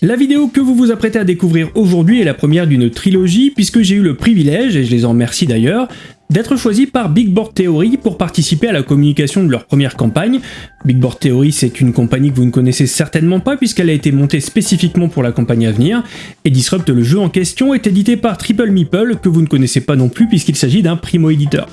La vidéo que vous vous apprêtez à découvrir aujourd'hui est la première d'une trilogie puisque j'ai eu le privilège, et je les en remercie d'ailleurs, d'être choisi par Big Board Theory pour participer à la communication de leur première campagne. Big Board Theory c'est une compagnie que vous ne connaissez certainement pas puisqu'elle a été montée spécifiquement pour la campagne à venir, et Disrupt le jeu en question est édité par Triple Meeple que vous ne connaissez pas non plus puisqu'il s'agit d'un primo-éditeur.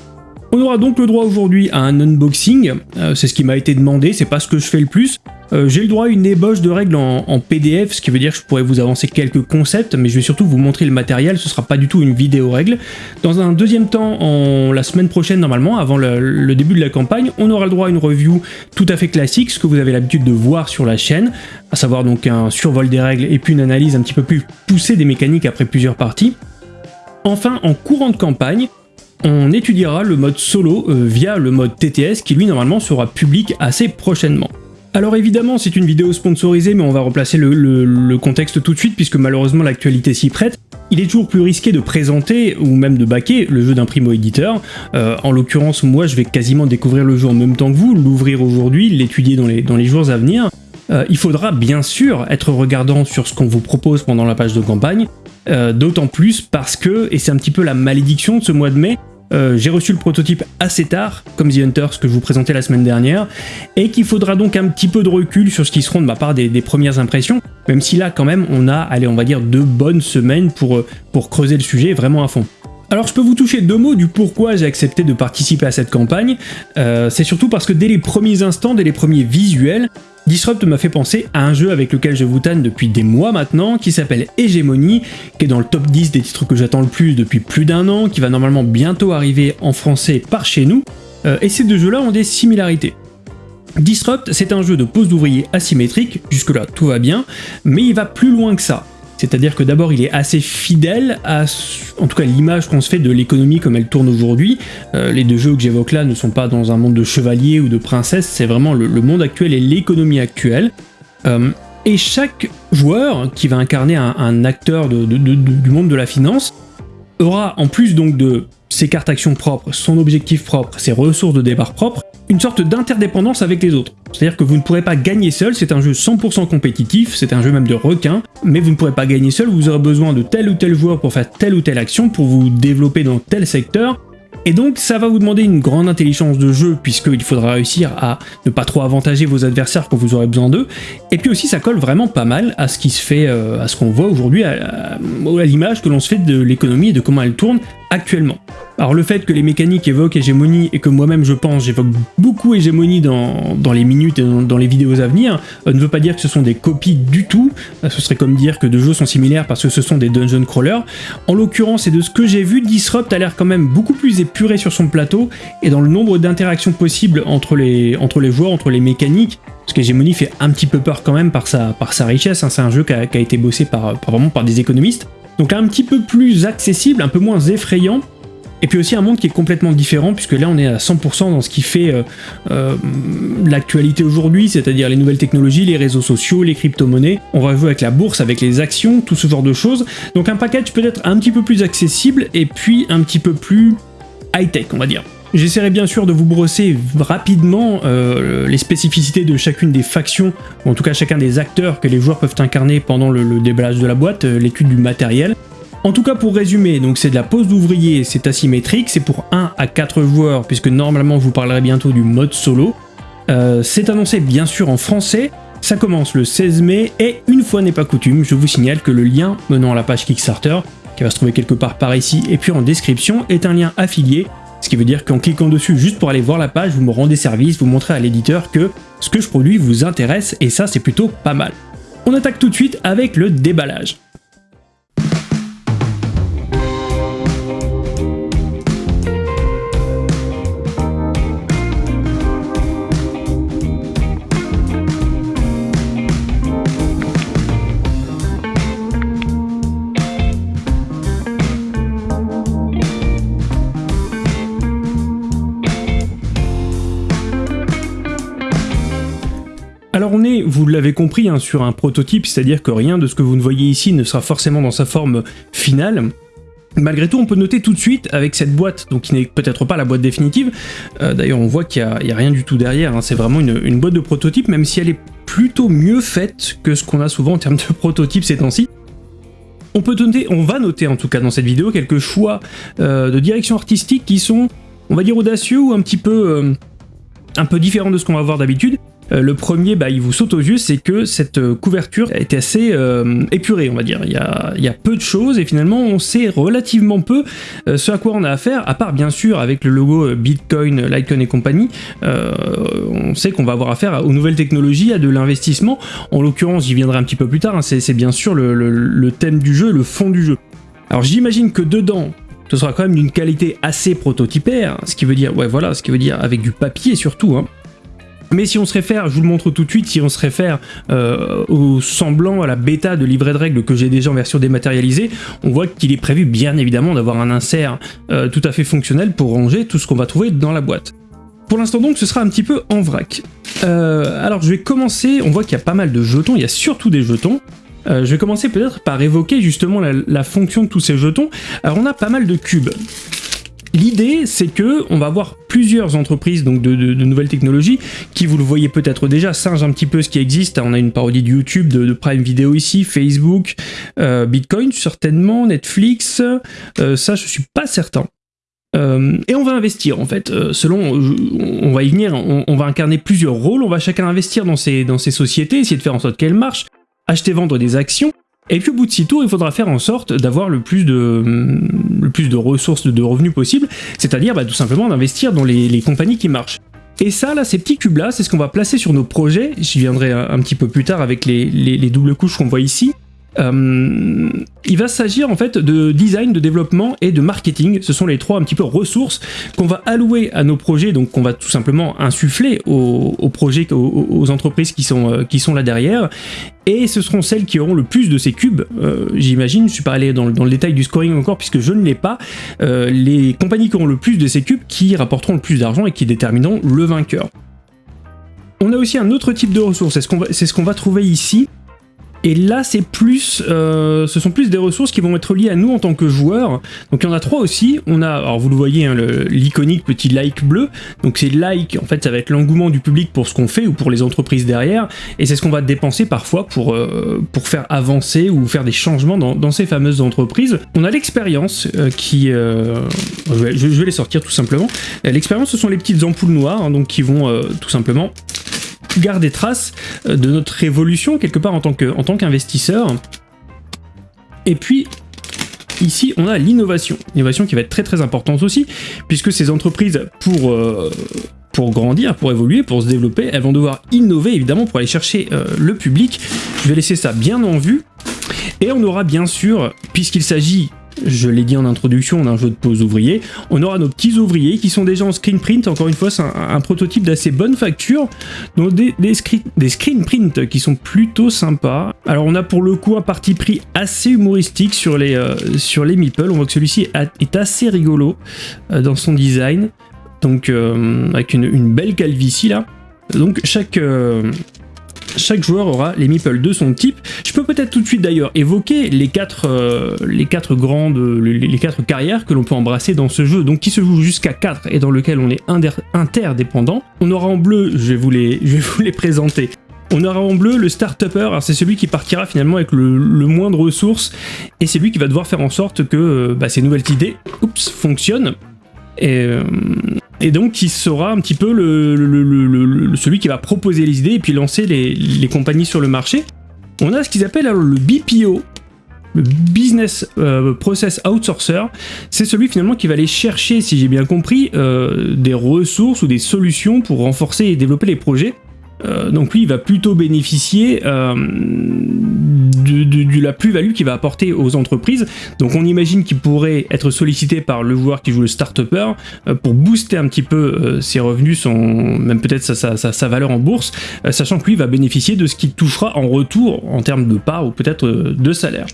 On aura donc le droit aujourd'hui à un unboxing, euh, c'est ce qui m'a été demandé, c'est pas ce que je fais le plus, euh, j'ai le droit à une ébauche de règles en, PDF, ce qui veut dire que je pourrais vous avancer quelques concepts, mais je vais surtout vous montrer le matériel, ce sera pas du tout une vidéo règle. Dans un deuxième temps, en, la semaine prochaine normalement, avant le, début de la campagne, on aura le droit à une review tout à fait classique, ce que vous avez l'habitude de voir sur la chaîne, à savoir donc un survol des règles et puis une analyse un petit peu plus poussée des mécaniques après plusieurs parties. Enfin, en courant de campagne, on étudiera le mode solo euh, via le mode TTS qui lui normalement sera public assez prochainement. Alors évidemment c'est une vidéo sponsorisée mais on va replacer le, contexte tout de suite puisque malheureusement l'actualité s'y prête. Il est toujours plus risqué de présenter ou même de baquer le jeu d'un primo-éditeur. Euh, en l'occurrence moi je vais quasiment découvrir le jeu en même temps que vous, l'ouvrir aujourd'hui, l'étudier dans les, jours à venir. Euh, il faudra bien sûr être regardant sur ce qu'on vous propose pendant la page de campagne, euh, d'autant plus parce que, et c'est un petit peu la malédiction de ce mois de mai, euh, j'ai reçu le prototype assez tard, comme The Hunters que je vous présentais la semaine dernière, et qu'il faudra donc un petit peu de recul sur ce qui seront de ma part des, premières impressions, même si là quand même on a, allez on va dire deux bonnes semaines pour, euh, pour creuser le sujet vraiment à fond. Alors je peux vous toucher deux mots du pourquoi j'ai accepté de participer à cette campagne, c'est surtout parce que dès les premiers instants, dès les premiers visuels, Disrupt m'a fait penser à un jeu avec lequel je vous tanne depuis des mois maintenant, qui s'appelle Hegemony, qui est dans le top 10 des titres que j'attends le plus depuis plus d'un an, qui va normalement bientôt arriver en français par chez nous, euh, et ces deux jeux-là ont des similarités. Disrupt, c'est un jeu de pose d'ouvrier asymétrique, jusque-là tout va bien, mais il va plus loin que ça. C'est-à-dire que d'abord il est assez fidèle à, en tout cas l'image qu'on se fait de l'économie comme elle tourne aujourd'hui. Euh, les deux jeux que j'évoque là ne sont pas dans un monde de chevaliers ou de princesses, c'est vraiment le, monde actuel et l'économie actuelle. Euh, et chaque joueur qui va incarner un, acteur du monde de la finance aura en plus donc de ses cartes actions propres, son objectif propre, ses ressources de départ propres, une sorte d'interdépendance avec les autres. C'est-à-dire que vous ne pourrez pas gagner seul, c'est un jeu 100% compétitif, c'est un jeu même de requin, mais vous ne pourrez pas gagner seul, vous aurez besoin de tel ou tel joueur pour faire telle ou telle action, pour vous développer dans tel secteur, et donc ça va vous demander une grande intelligence de jeu puisqu'il faudra réussir à ne pas trop avantager vos adversaires quand vous aurez besoin d'eux. Et puis aussi ça colle vraiment pas mal à ce qui fait, euh, à ce qu'on voit aujourd'hui, à, l'image que l'on se fait de l'économie et de comment elle tourne actuellement. Alors le fait que les mécaniques évoquent hégémonie et que moi-même je pense j'évoque beaucoup hégémonie dans, les minutes et dans, les vidéos à venir euh, ne veut pas dire que ce sont des copies du tout, euh, ce serait comme dire que deux jeux sont similaires parce que ce sont des dungeon crawlers. En l'occurrence et de ce que j'ai vu, Disrupt a l'air quand même beaucoup plus épuré sur son plateau et dans le nombre d'interactions possibles entre les, entre les joueurs, entre les mécaniques, parce qu'Hégémonie fait un petit peu peur quand même par sa, richesse, hein. c'est un jeu qui a, été bossé par, par, vraiment par des économistes. Donc un petit peu plus accessible, un peu moins effrayant, et puis aussi un monde qui est complètement différent, puisque là on est à 100% dans ce qui fait euh, euh, l'actualité aujourd'hui, c'est-à-dire les nouvelles technologies, les réseaux sociaux, les crypto-monnaies. On va jouer avec la bourse, avec les actions, tout ce genre de choses. Donc un package peut-être un petit peu plus accessible, et puis un petit peu plus high-tech, on va dire. J'essaierai bien sûr de vous brosser rapidement euh, les spécificités de chacune des factions, ou en tout cas chacun des acteurs que les joueurs peuvent incarner pendant le, le déballage de la boîte, l'étude du matériel, en tout cas pour résumer, donc c'est de la pose d'ouvrier, c'est asymétrique, c'est pour 1 à 4 joueurs puisque normalement vous parlerai bientôt du mode solo. Euh, c'est annoncé bien sûr en français, ça commence le 16 mai et une fois n'est pas coutume, je vous signale que le lien menant à la page Kickstarter, qui va se trouver quelque part par ici et puis en description, est un lien affilié, ce qui veut dire qu'en cliquant dessus juste pour aller voir la page, vous me rendez service, vous montrez à l'éditeur que ce que je produis vous intéresse et ça c'est plutôt pas mal. On attaque tout de suite avec le déballage. Alors on est, vous l'avez compris, hein, sur un prototype, c'est-à-dire que rien de ce que vous ne voyez ici ne sera forcément dans sa forme finale. Malgré tout, on peut noter tout de suite avec cette boîte, donc qui n'est peut-être pas la boîte définitive, euh, d'ailleurs on voit qu'il n'y a, rien du tout derrière, hein. c'est vraiment une, boîte de prototype, même si elle est plutôt mieux faite que ce qu'on a souvent en termes de prototypes ces temps-ci. On peut noter, on va noter en tout cas dans cette vidéo quelques choix euh, de direction artistique qui sont, on va dire, audacieux ou un petit peu, euh, un peu différents de ce qu'on va voir d'habitude. Euh, le premier, bah, il vous saute aux yeux, c'est que cette euh, couverture était assez euh, épurée, on va dire. Il y, a, peu de choses et finalement on sait relativement peu ce à quoi on a affaire, à part bien sûr avec le logo Bitcoin, Litecoin et compagnie, on sait qu'on va avoir affaire aux nouvelles technologies, à de l'investissement. En l'occurrence, j'y viendrai un petit peu plus tard, hein, c'est bien sûr le, thème du jeu, le fond du jeu. Alors j'imagine que dedans, ce sera quand même d'une qualité assez prototypaire, ce qui veut dire, ouais voilà, ce qui veut dire avec du papier surtout, hein. Mais si on se réfère, je vous le montre tout de suite, si on se réfère euh, au semblant, à la bêta de livret de règles que j'ai déjà en version dématérialisée, on voit qu'il est prévu bien évidemment d'avoir un insert euh, tout à fait fonctionnel pour ranger tout ce qu'on va trouver dans la boîte. Pour l'instant donc, ce sera un petit peu en vrac. Euh, alors je vais commencer, on voit qu'il y a pas mal de jetons, il y a surtout des jetons. je vais commencer peut-être par évoquer justement la, la fonction de tous ces jetons. Alors on a pas mal de cubes. L'idée, c'est que on va avoir plusieurs entreprises donc de, nouvelles technologies qui, vous le voyez peut-être déjà, singe un petit peu ce qui existe. On a une parodie de YouTube, de, Prime Video ici, Facebook, euh, Bitcoin certainement, Netflix, euh, ça je suis pas certain. Euh, et on va investir en fait, selon, on va y venir, on, va incarner plusieurs rôles, on va chacun investir dans ces, dans ces sociétés, essayer de faire en sorte qu'elles marchent, acheter, vendre des actions, et puis au bout de six tours, il faudra faire en sorte d'avoir le plus de le plus de ressources de revenus possible, c'est-à-dire bah, tout simplement d'investir dans les, compagnies qui marchent. Et ça, là, ces petits cubes-là, c'est ce qu'on va placer sur nos projets. J'y viendrai un, petit peu plus tard avec les doubles couches qu'on voit ici. Euh, il va s'agir en fait de design, de développement et de marketing. Ce sont les trois un petit peu ressources qu'on va allouer à nos projets, donc qu'on va tout simplement insuffler aux, projets, aux, entreprises qui sont, euh, qui sont là derrière. Et ce seront celles qui auront le plus de ces cubes, euh, j'imagine, je ne suis pas allé dans, le détail du scoring encore puisque je ne l'ai pas, les compagnies qui auront le plus de ces cubes qui rapporteront le plus d'argent et qui détermineront le vainqueur. On a aussi un autre type de ressources, c'est ce qu'on va trouver ici, et là, c'est plus, euh, ce sont plus des ressources qui vont être liées à nous en tant que joueurs. Donc il y en a trois aussi. On a, alors vous le voyez, hein, l'iconique petit like bleu. Donc c'est like, en fait, ça va être l'engouement du public pour ce qu'on fait ou pour les entreprises derrière. Et c'est ce qu'on va dépenser parfois pour, euh, pour faire avancer ou faire des changements dans, ces fameuses entreprises. On a l'expérience euh, qui, je vais, les sortir tout simplement. L'expérience, ce sont les petites ampoules noires, hein, donc qui vont tout simplement garder trace euh, de notre évolution quelque part en tant qu'investisseur. Et puis, ici, on a l'innovation. L'innovation qui va être très très importante aussi, puisque ces entreprises, pour... Euh, grandir, pour évoluer, pour se développer, elles vont devoir innover évidemment pour aller chercher euh, le public. Je vais laisser ça bien en vue. Et on aura bien sûr, puisqu'il s'agit je l'ai dit en introduction, on a un jeu de pause ouvrier. On aura nos petits ouvriers qui sont déjà en screen print. Encore une fois, c'est un, prototype d'assez bonne facture. Donc des, des, des screen print qui sont plutôt sympas. Alors on a pour le coup un parti pris assez humoristique sur les, euh, sur les meeples. On voit que celui-ci est assez rigolo euh, dans son design. Donc euh, avec une, une, belle calvitie là. Donc chaque, chaque joueur aura les meeples de son type. Je peux peut-être tout de suite d'ailleurs évoquer les quatre, euh, les quatre grandes, les, quatre carrières que l'on peut embrasser dans ce jeu, donc qui se joue jusqu'à 4 et dans lequel on est interdépendant. On aura en bleu, je vais vous les, je vais vous les présenter. On aura en bleu le start-upper, c'est celui qui partira finalement avec le, moins de ressources, et c'est lui qui va devoir faire en sorte que euh, bah, ces nouvelles idées oups, fonctionnent. Et, euh, et donc qui sera un petit peu celui qui va proposer les idées et puis lancer les, compagnies sur le marché. On a ce qu'ils appellent alors le BPO, le Business euh, Process Outsourcer, c'est celui finalement qui va aller chercher, si j'ai bien compris, euh, des ressources ou des solutions pour renforcer et développer les projets. Euh, donc lui, il va plutôt bénéficier euh, de, la plus-value qu'il va apporter aux entreprises. Donc on imagine qu'il pourrait être sollicité par le joueur qui joue le start-upper euh, pour booster un petit peu ses revenus, son, même peut-être sa, valeur en bourse, sachant que lui va bénéficier de ce qu'il touchera en retour en termes de part ou peut-être de salaire.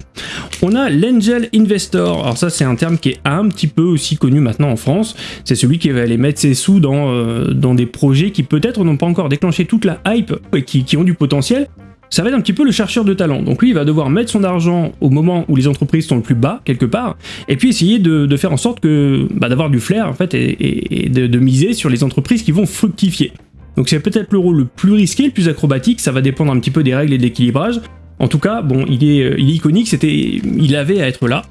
On a l'Angel Investor, alors ça c'est un terme qui est un petit peu aussi connu maintenant en France, c'est celui qui va aller mettre ses sous dans, dans des projets qui peut-être n'ont pas encore déclenché toute la hype et qui, ont du potentiel, ça va être un petit peu le chercheur de talent. Donc lui, il va devoir mettre son argent au moment où les entreprises sont le plus bas, quelque part, et puis essayer de, faire en sorte que bah, d'avoir du flair, en fait, et, de, miser sur les entreprises qui vont fructifier. Donc c'est peut-être le rôle le plus risqué, le plus acrobatique, ça va dépendre un petit peu des règles et de l'équilibrage. En tout cas, bon, il est, euh, il est iconique, c'était, il avait à être là.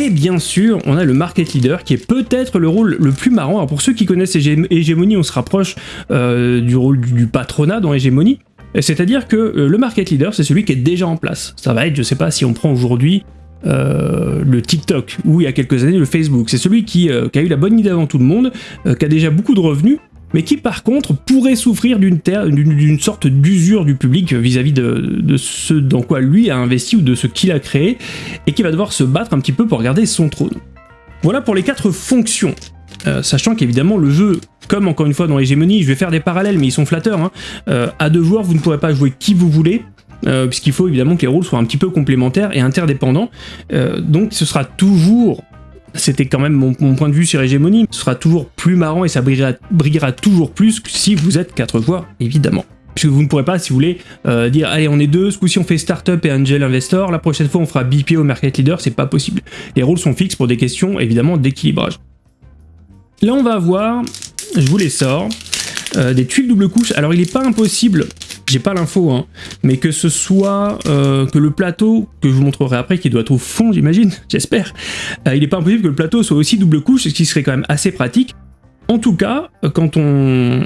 Et bien sûr, on a le market leader qui est peut-être le rôle le plus marrant. Alors pour ceux qui connaissent Hégémonie, on se rapproche euh, du rôle du, patronat dans Hégémonie. C'est-à-dire que euh, le market leader, c'est celui qui est déjà en place. Ça va être, je sais pas, si on prend aujourd'hui euh, le TikTok ou il y a quelques années le Facebook. C'est celui qui, a eu la bonne idée avant tout le monde, qui a déjà beaucoup de revenus mais qui par contre pourrait souffrir d'une sorte d'usure du public vis-à-vis de, ce dans quoi lui a investi ou de ce qu'il a créé, et qui va devoir se battre un petit peu pour garder son trône. Voilà pour les quatre fonctions. Euh, sachant qu'évidemment le jeu, comme encore une fois dans l'hégémonie, je vais faire des parallèles mais ils sont flatteurs, hein, euh, à deux joueurs vous ne pourrez pas jouer qui vous voulez, euh, puisqu'il faut évidemment que les rôles soient un petit peu complémentaires et interdépendants, donc ce sera toujours c'était quand même mon, point de vue sur Hégémonie, ce sera toujours plus marrant et ça brillera, toujours plus si vous êtes quatre joueurs, évidemment. Puisque vous ne pourrez pas, si vous voulez, euh, dire allez on est deux, ce coup-ci on fait Startup et Angel Investor, la prochaine fois on fera BPO Market Leader, c'est pas possible. Les rôles sont fixes pour des questions évidemment d'équilibrage. Là on va avoir, je vous les sors, euh, des tuiles double couche. Alors il n'est pas impossible j'ai pas l'info, hein, mais que ce soit euh, que le plateau, que je vous montrerai après, qui doit être au fond, j'imagine, j'espère, euh, il n'est pas impossible que le plateau soit aussi double couche, ce qui serait quand même assez pratique. En tout cas, quand on,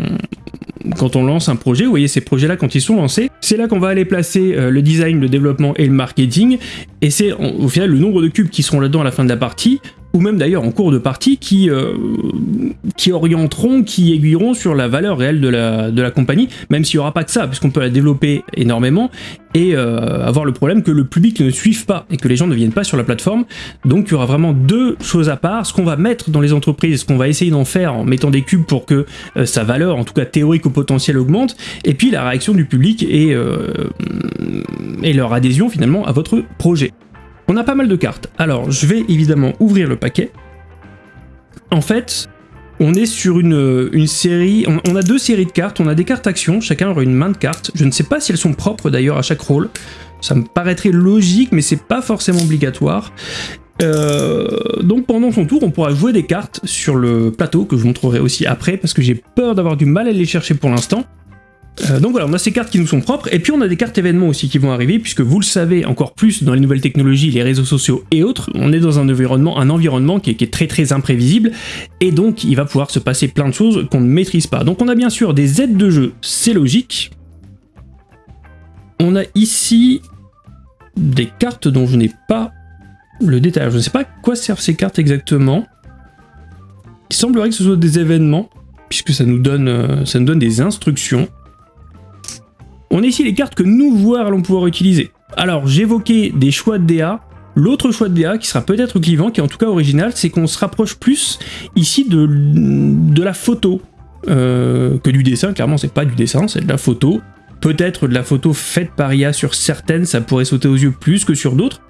quand on lance un projet, vous voyez ces projets-là quand ils sont lancés, c'est là qu'on va aller placer euh, le design, le développement et le marketing, et c'est au final le nombre de cubes qui seront là-dedans à la fin de la partie, ou même d'ailleurs en cours de partie, qui, euh, qui orienteront, qui aiguilleront sur la valeur réelle de la, de la compagnie, même s'il n'y aura pas que ça, puisqu'on peut la développer énormément, et euh, avoir le problème que le public ne suive pas, et que les gens ne viennent pas sur la plateforme. Donc il y aura vraiment deux choses à part, ce qu'on va mettre dans les entreprises, ce qu'on va essayer d'en faire en mettant des cubes pour que euh, sa valeur, en tout cas théorique au potentiel, augmente, et puis la réaction du public et, et leur adhésion finalement à votre projet. On a pas mal de cartes. Alors, je vais évidemment ouvrir le paquet. En fait, on est sur une, série... On, a deux séries de cartes. On a des cartes actions. Chacun aura une main de cartes. Je ne sais pas si elles sont propres d'ailleurs à chaque rôle. Ça me paraîtrait logique, mais c'est pas forcément obligatoire. Euh, donc pendant son tour, on pourra jouer des cartes sur le plateau, que je montrerai aussi après, parce que j'ai peur d'avoir du mal à les chercher pour l'instant. Euh, donc voilà, on a ces cartes qui nous sont propres, et puis on a des cartes événements aussi qui vont arriver, puisque vous le savez encore plus dans les nouvelles technologies, les réseaux sociaux et autres, on est dans un environnement, un environnement qui est, très très imprévisible, et donc il va pouvoir se passer plein de choses qu'on ne maîtrise pas. Donc on a bien sûr des aides de jeu, c'est logique. On a ici des cartes dont je n'ai pas le détail. Je ne sais pas à quoi servent ces cartes exactement. Il semblerait que ce soit des événements, puisque ça nous donne, euh, ça nous donne des instructions. On a ici les cartes que nous, joueurs, allons pouvoir utiliser. Alors, j'évoquais des choix de DA. L'autre choix de DA, qui sera peut-être clivant, qui est en tout cas original, c'est qu'on se rapproche plus ici de, la photo euh, que du dessin. Clairement, c'est pas du dessin, c'est de la photo. Peut-être de la photo faite par IA sur certaines, ça pourrait sauter aux yeux plus que sur d'autres.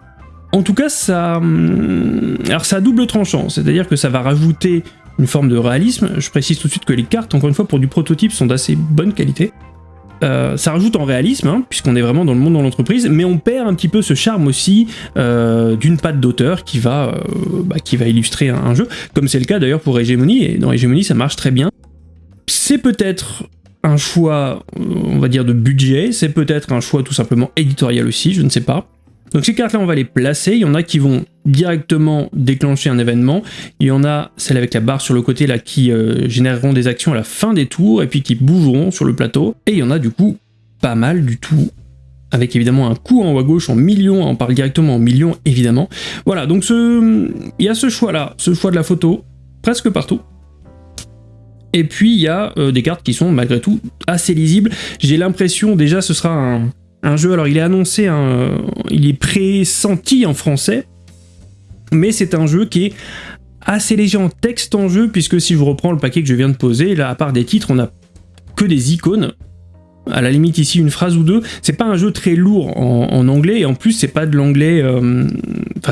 En tout cas, ça, hum, alors ça a double tranchant, c'est-à-dire que ça va rajouter une forme de réalisme. Je précise tout de suite que les cartes, encore une fois, pour du prototype, sont d'assez bonne qualité. Euh, ça rajoute en réalisme, hein, puisqu'on est vraiment dans le monde de l'entreprise, mais on perd un petit peu ce charme aussi euh, d'une patte d'auteur qui, va, euh, bah, qui va illustrer un, jeu, comme c'est le cas d'ailleurs pour Hegemony, et dans Hegemony ça marche très bien. C'est peut-être un choix, on va dire, de budget, c'est peut-être un choix tout simplement éditorial aussi, je ne sais pas. Donc ces cartes-là, on va les placer. Il y en a qui vont directement déclencher un événement. Il y en a celles avec la barre sur le côté là qui euh, généreront des actions à la fin des tours et puis qui bougeront sur le plateau. Et il y en a du coup pas mal du tout avec évidemment un coup en haut à gauche en millions, on parle directement en millions évidemment. Voilà, donc il y a ce choix-là, ce choix de la photo, presque partout. Et puis il y a euh, des cartes qui sont malgré tout assez lisibles. J'ai l'impression déjà ce sera un, un jeu, alors il est annoncé, il est pressenti en français, mais c'est un jeu qui est assez léger en texte en jeu, puisque si je reprends le paquet que je viens de poser, là, à part des titres, on a que des icônes, à la limite ici une phrase ou deux, c'est pas un jeu très lourd en, anglais, et en plus c'est pas de l'anglais, euh,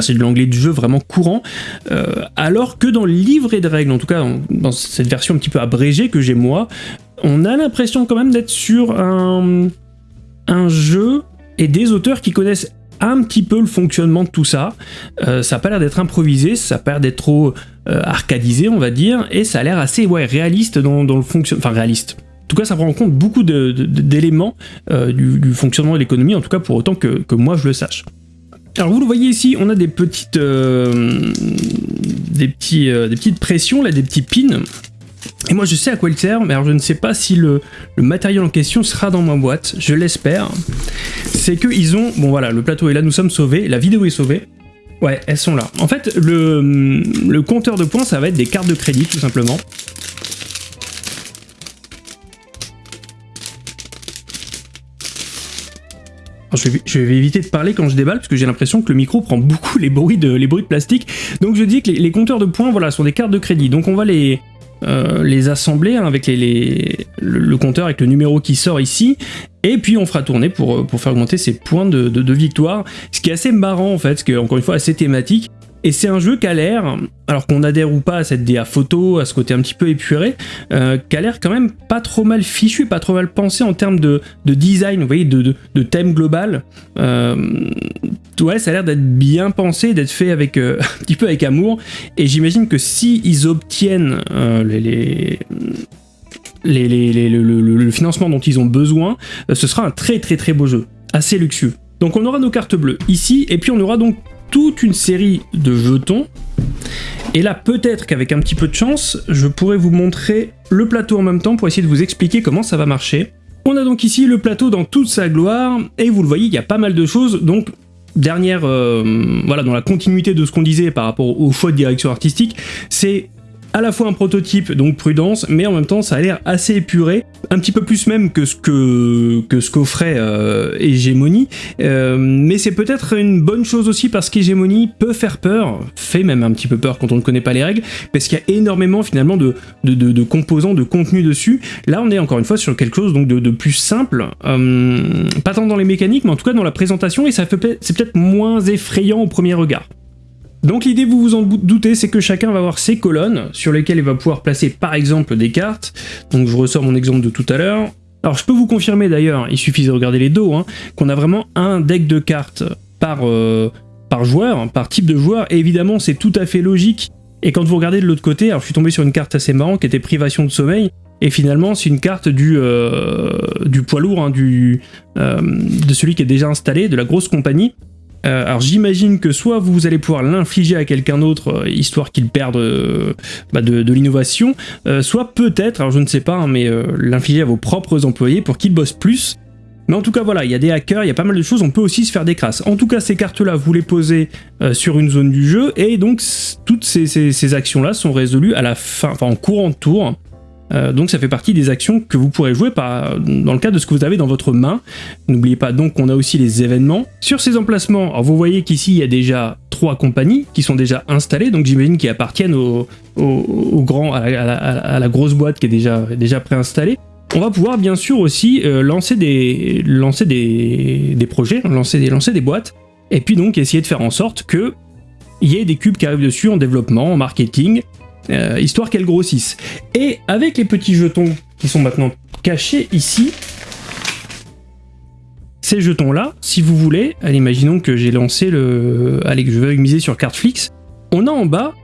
c'est de l'anglais du jeu vraiment courant, euh, alors que dans le livret de règles, en tout cas dans cette version un petit peu abrégée que j'ai moi, on a l'impression quand même d'être sur un un jeu et des auteurs qui connaissent un petit peu le fonctionnement de tout ça. Euh, ça n'a pas l'air d'être improvisé, ça n'a pas l'air d'être trop euh, arcadisé, on va dire, et ça a l'air assez ouais, réaliste dans, le fonctionnement. Enfin, réaliste. En tout cas, ça prend en compte beaucoup d'éléments euh, du, fonctionnement de l'économie, en tout cas pour autant que, moi je le sache. Alors vous le voyez ici, on a des petites, des petites pressions, là, des petits pins et moi je sais à quoi il sert, mais alors je ne sais pas si le, matériel en question sera dans ma boîte, je l'espère. C'est qu'ils ont... Bon voilà, le plateau est là, nous sommes sauvés, la vidéo est sauvée. Ouais, elles sont là. En fait, le, compteur de points, ça va être des cartes de crédit, tout simplement. Je vais, éviter de parler quand je déballe parce que j'ai l'impression que le micro prend beaucoup les bruits de, les bruits de plastique. Donc je dis que les, compteurs de points voilà, sont des cartes de crédit. Donc on va les, euh, les assembler hein, avec le, compteur avec le numéro qui sort ici. Et puis on fera tourner pour, euh, pour faire augmenter ses points de, de, victoire. Ce qui est assez marrant en fait, ce qui est encore une fois assez thématique et c'est un jeu qui a l'air, alors qu'on adhère ou pas à cette DA photo, à ce côté un petit peu épuré, euh, qui a l'air quand même pas trop mal fichu, pas trop mal pensé en termes de, design, vous voyez, de, thème global. Euh, ouais, ça a l'air d'être bien pensé, d'être fait avec euh, un petit peu avec amour. Et j'imagine que si ils obtiennent les, le, financement dont ils ont besoin, ce sera un très très très beau jeu, assez luxueux. Donc on aura nos cartes bleues ici, et puis on aura donc toute une série de jetons. Et là, peut-être qu'avec un petit peu de chance, je pourrais vous montrer le plateau en même temps pour essayer de vous expliquer comment ça va marcher. On a donc ici le plateau dans toute sa gloire, et vous le voyez, il y a pas mal de choses, donc dernière, euh, voilà, dans la continuité de ce qu'on disait par rapport au choix de direction artistique, c'est à la fois un prototype, donc prudence, mais en même temps ça a l'air assez épuré, un petit peu plus même que ce que, que ce qu'offrait euh, Hégémonie, euh, mais c'est peut-être une bonne chose aussi parce qu'Hégémonie peut faire peur, fait même un petit peu peur quand on ne connaît pas les règles, parce qu'il y a énormément finalement de, de, composants, de contenu dessus. Là on est encore une fois sur quelque chose donc de, plus simple, euh, pas tant dans les mécaniques, mais en tout cas dans la présentation, et ça fait c'est peut-être moins effrayant au premier regard. Donc l'idée, vous vous en doutez, c'est que chacun va avoir ses colonnes sur lesquelles il va pouvoir placer par exemple des cartes. Donc je ressors mon exemple de tout à l'heure. Alors je peux vous confirmer d'ailleurs, il suffit de regarder les dos, hein, qu'on a vraiment un deck de cartes par, euh, par joueur, par type de joueur, et évidemment c'est tout à fait logique. Et quand vous regardez de l'autre côté, alors je suis tombé sur une carte assez marrante qui était privation de sommeil, et finalement c'est une carte du, euh, du poids lourd, hein, du, euh, de celui qui est déjà installé, de la grosse compagnie, euh, alors j'imagine que soit vous allez pouvoir l'infliger à quelqu'un d'autre, euh, histoire qu'il perde euh, bah, de, l'innovation, soit peut-être, alors je ne sais pas, hein, mais l'infliger à vos propres employés pour qu'ils bossent plus. Mais en tout cas voilà, il y a des hackers, il y a pas mal de choses, on peut aussi se faire des crasses. En tout cas ces cartes-là, vous les posez sur une zone du jeu, et donc toutes ces, ces actions-là sont résolues à la fin, enfin en courant de tour, euh, donc ça fait partie des actions que vous pourrez jouer dans le cadre de ce que vous avez dans votre main. N'oubliez pas donc qu'on a aussi les événements. Sur ces emplacements, vous voyez qu'ici il y a déjà trois compagnies qui sont déjà installées, donc j'imagine qu'ils appartiennent au, grand, à la, grosse boîte qui est déjà, déjà préinstallée. On va pouvoir bien sûr aussi euh, lancer, des, projets, lancer des, lancer des boîtes, et puis donc essayer de faire en sorte que il y ait des cubes qui arrivent dessus en développement, en marketing, euh, histoire qu'elle grossisse. Et avec les petits jetons qui sont maintenant cachés ici, ces jetons-là, si vous voulez, imaginons que j'ai lancé le... Allez, que je veux miser sur Cardflix, on a en bas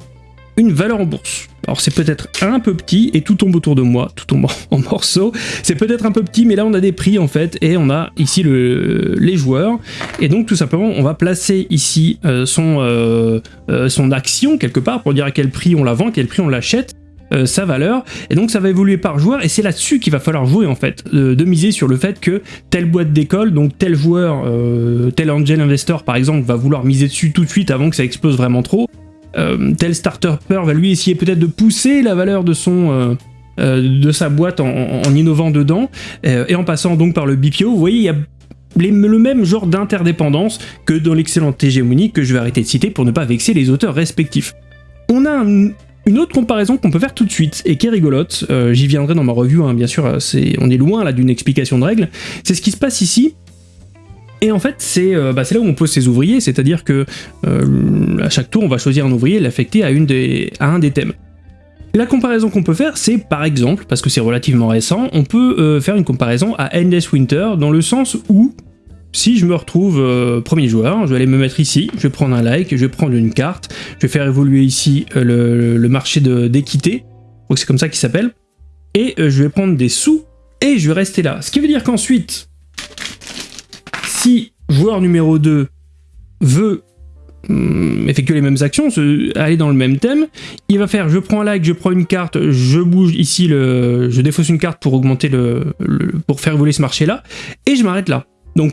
une valeur en bourse. Alors c'est peut-être un peu petit et tout tombe autour de moi, tout tombe en morceaux. C'est peut-être un peu petit, mais là on a des prix en fait et on a ici le, les joueurs. Et donc tout simplement on va placer ici euh, son, euh, euh, son action quelque part pour dire à quel prix on la vend, quel prix on l'achète. sa valeur, et donc ça va évoluer par joueur, et c'est là-dessus qu'il va falloir jouer en fait, de miser sur le fait que telle boîte d'école, donc tel joueur, tel angel investor par exemple, va vouloir miser dessus tout de suite avant que ça explose vraiment trop, tel starter va lui essayer peut-être de pousser la valeur de son... Euh, euh, de sa boîte en, innovant dedans, et en passant donc par le BPO, vous voyez, il y a le même genre d'interdépendance que dans l'excellente hégémonie que je vais arrêter de citer pour ne pas vexer les auteurs respectifs. On a une autre comparaison qu'on peut faire tout de suite, et qui est rigolote, j'y viendrai dans ma revue, hein, bien sûr, on est loin là d'une explication de règles, c'est ce qui se passe ici, et en fait, euh, bah, c'est là où on pose ses ouvriers, c'est-à-dire que euh, à chaque tour, on va choisir un ouvrier et l'affecter à, un des thèmes. La comparaison qu'on peut faire, c'est par exemple, parce que c'est relativement récent, on peut euh, faire une comparaison à Endless Winter dans le sens où, si je me retrouve premier joueur, je vais aller me mettre ici, je vais prendre un like, je vais prendre une carte, je vais faire évoluer ici euh, le, marché d'équité, c'est comme ça qu'il s'appelle, et je vais prendre des sous, et je vais rester là. Ce qui veut dire qu'ensuite, si joueur numéro 2 veut hum, effectuer les mêmes actions, aller dans le même thème, il va faire je prends un like, je prends une carte, je bouge ici, le, je défausse une carte pour augmenter le, pour faire évoluer ce marché là, et je m'arrête là. Donc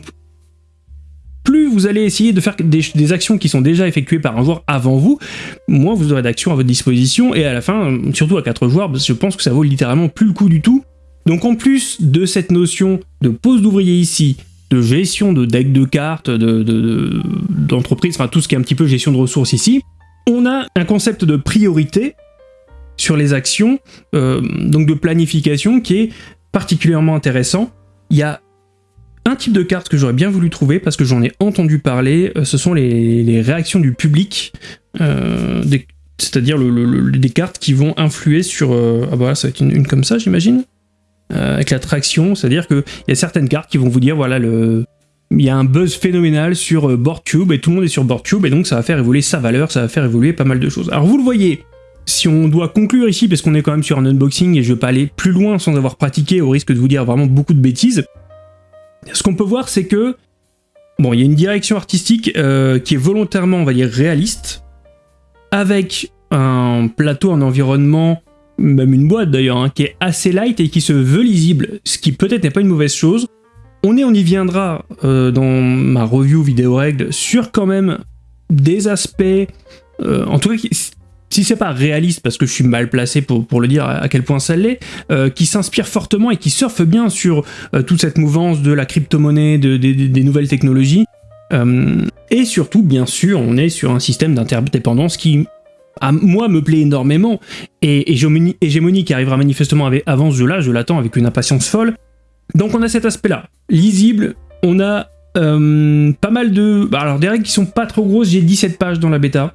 plus vous allez essayer de faire des, actions qui sont déjà effectuées par un joueur avant vous, moins vous aurez d'actions à votre disposition, et à la fin, surtout à 4 joueurs, je pense que ça vaut littéralement plus le coup du tout. Donc en plus de cette notion de pose d'ouvrier ici, de gestion de deck de cartes, d'entreprise, de, enfin tout ce qui est un petit peu gestion de ressources ici, on a un concept de priorité sur les actions, euh, donc de planification qui est particulièrement intéressant. Il y a un type de carte que j'aurais bien voulu trouver parce que j'en ai entendu parler, euh, ce sont les, réactions du public, euh, c'est-à-dire des cartes qui vont influer sur... ah bah ça va être une comme ça j'imagine euh, avec l'attraction, c'est-à-dire qu'il y a certaines cartes qui vont vous dire, voilà, le, il y a un buzz phénoménal sur euh, BoardCube, et tout le monde est sur BoardCube, et donc ça va faire évoluer sa valeur, ça va faire évoluer pas mal de choses. Alors vous le voyez, si on doit conclure ici, parce qu'on est quand même sur un unboxing, et je veux pas aller plus loin sans avoir pratiqué, au risque de vous dire vraiment beaucoup de bêtises, ce qu'on peut voir, c'est que, bon, il y a une direction artistique euh, qui est volontairement, on va dire, réaliste, avec un plateau, un environnement même une boîte d'ailleurs, hein, qui est assez light et qui se veut lisible, ce qui peut-être n'est pas une mauvaise chose. On, est, on y viendra euh, dans ma review vidéo règle sur quand même des aspects, euh, en tout cas si c'est pas réaliste, parce que je suis mal placé pour, le dire à quel point ça l'est, euh, qui s'inspire fortement et qui surfe bien sur toute cette mouvance de la crypto-monnaie, de, des nouvelles technologies. et surtout, bien sûr, on est sur un système d'interdépendance qui à moi me plaît énormément, et Hégémonie, qui arrivera manifestement avant ce jeu-là, je l'attends avec une impatience folle. Donc on a cet aspect-là, lisible, on a euh, pas mal de... Bah, alors des règles qui sont pas trop grosses, j'ai 17 pages dans la bêta,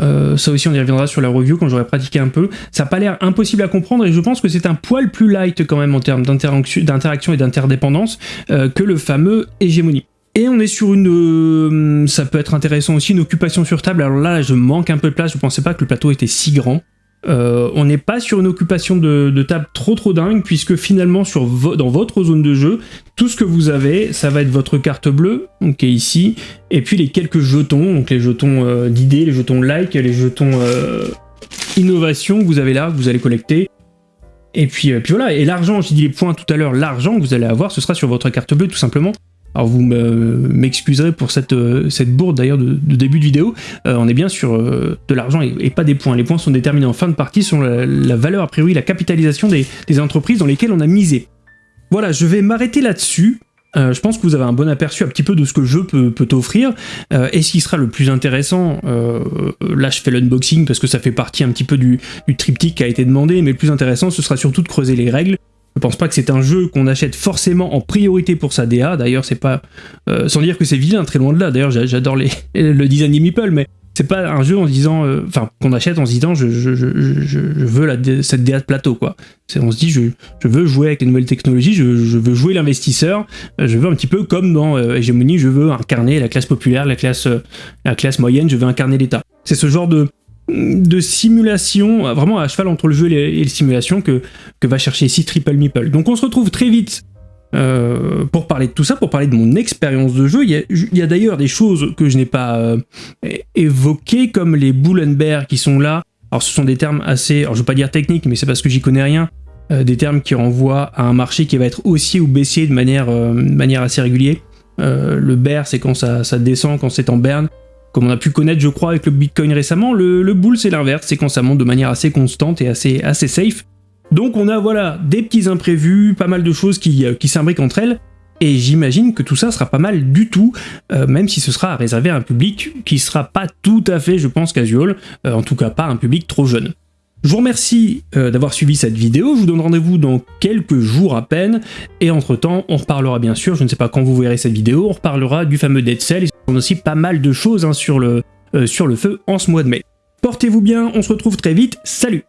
euh, ça aussi on y reviendra sur la review quand j'aurai pratiqué un peu. Ça n'a pas l'air impossible à comprendre et je pense que c'est un poil plus light quand même en termes d'interaction et d'interdépendance euh, que le fameux Hégémonie. Et on est sur une... Euh, ça peut être intéressant aussi, une occupation sur table. Alors là, je manque un peu de place, je pensais pas que le plateau était si grand. Euh, on n'est pas sur une occupation de, table trop trop dingue, puisque finalement, dans votre zone de jeu, tout ce que vous avez, ça va être votre carte bleue, donc qui est ici, et puis les quelques jetons, donc les jetons euh, d'idées, les jetons like, les jetons innovation que vous avez là, que vous allez collecter. Et puis voilà, et l'argent, j'ai dit les points tout à l'heure, l'argent que vous allez avoir, ce sera sur votre carte bleue tout simplement. Alors vous m'excuserez pour cette, euh, cette bourde d'ailleurs de, début de vidéo, euh, on est bien sur euh, de l'argent et, pas des points. Les points sont déterminés en fin de partie sur la, valeur a priori, la capitalisation des, entreprises dans lesquelles on a misé. Voilà, je vais m'arrêter là-dessus. je pense que vous avez un bon aperçu un petit peu de ce que le jeu peut, t'offrir. et ce qui sera le plus intéressant, là je fais l'unboxing parce que ça fait partie un petit peu du, du triptyque qui a été demandé, mais le plus intéressant ce sera surtout de creuser les règles, je pense pas que c'est un jeu qu'on achète forcément en priorité pour sa DA, d'ailleurs c'est pas... Euh, sans dire que c'est vilain, très loin de là, d'ailleurs j'adore le design des meeple, mais c'est pas un jeu en disant... Euh, enfin, qu'on achète en se disant je, veux cette DA de plateau, quoi. On se dit je, veux jouer avec les nouvelles technologies, je, veux jouer l'investisseur, euh, je veux un petit peu comme dans Hegemony, je veux incarner la classe populaire, la classe, la classe moyenne, je veux incarner l'État. C'est ce genre de de simulation, vraiment à cheval entre le jeu et les simulations que, que va chercher ici Triple Meeple. Donc on se retrouve très vite euh, pour parler de tout ça, pour parler de mon expérience de jeu. Il y a, d'ailleurs des choses que je n'ai pas euh, évoquées, comme les bull and bear qui sont là. Alors ce sont des termes assez, alors je veux pas dire techniques, mais c'est parce que j'y connais rien, euh, des termes qui renvoient à un marché qui va être haussier ou baissier de manière, manière assez régulière. le bear, c'est quand ça descend, quand c'est en berne comme on a pu connaître je crois avec le Bitcoin récemment, le, le bull c'est l'inverse, c'est quand ça monte de manière assez constante et assez, assez safe. Donc on a voilà des petits imprévus, pas mal de choses qui, euh, qui s'imbriquent entre elles, et j'imagine que tout ça sera pas mal du tout, euh, même si ce sera réservé à un public qui sera pas tout à fait, je pense, casual, euh, en tout cas pas un public trop jeune. Je vous remercie d'avoir suivi cette vidéo, je vous donne rendez-vous dans quelques jours à peine, et entre temps, on reparlera bien sûr, je ne sais pas quand vous verrez cette vidéo, on reparlera du fameux Dead Cell, on a aussi pas mal de choses hein, sur, le, sur le feu en ce mois de mai. Portez-vous bien, on se retrouve très vite, salut